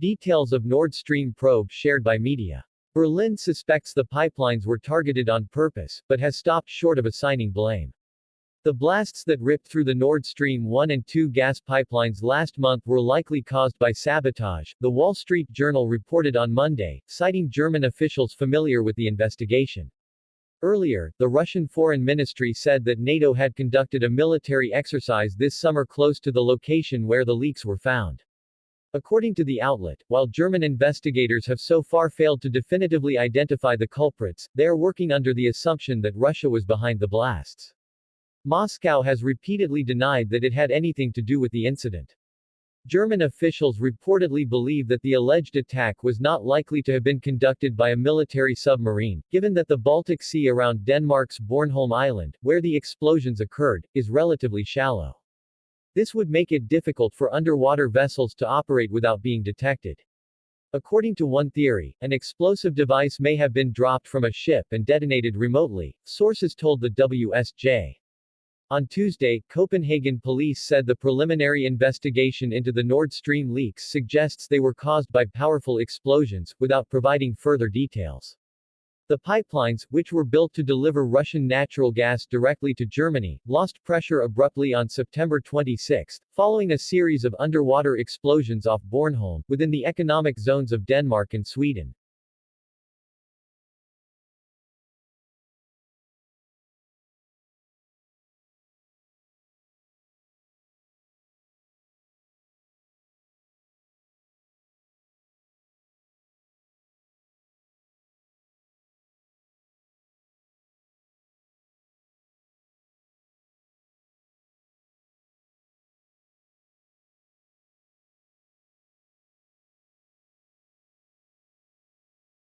Details of Nord Stream probe shared by media. Berlin suspects the pipelines were targeted on purpose, but has stopped short of assigning blame. The blasts that ripped through the Nord Stream 1 and 2 gas pipelines last month were likely caused by sabotage, the Wall Street Journal reported on Monday, citing German officials familiar with the investigation. Earlier, the Russian Foreign Ministry said that NATO had conducted a military exercise this summer close to the location where the leaks were found. According to the outlet, while German investigators have so far failed to definitively identify the culprits, they are working under the assumption that Russia was behind the blasts. Moscow has repeatedly denied that it had anything to do with the incident. German officials reportedly believe that the alleged attack was not likely to have been conducted by a military submarine, given that the Baltic Sea around Denmark's Bornholm Island, where the explosions occurred, is relatively shallow. This would make it difficult for underwater vessels to operate without being detected. According to one theory, an explosive device may have been dropped from a ship and detonated remotely, sources told the WSJ. On Tuesday, Copenhagen police said the preliminary investigation into the Nord Stream leaks suggests they were caused by powerful explosions, without providing further details. The pipelines, which were built to deliver Russian natural gas directly to Germany, lost pressure abruptly on September 26, following a series of underwater explosions off Bornholm, within the economic zones of Denmark and Sweden.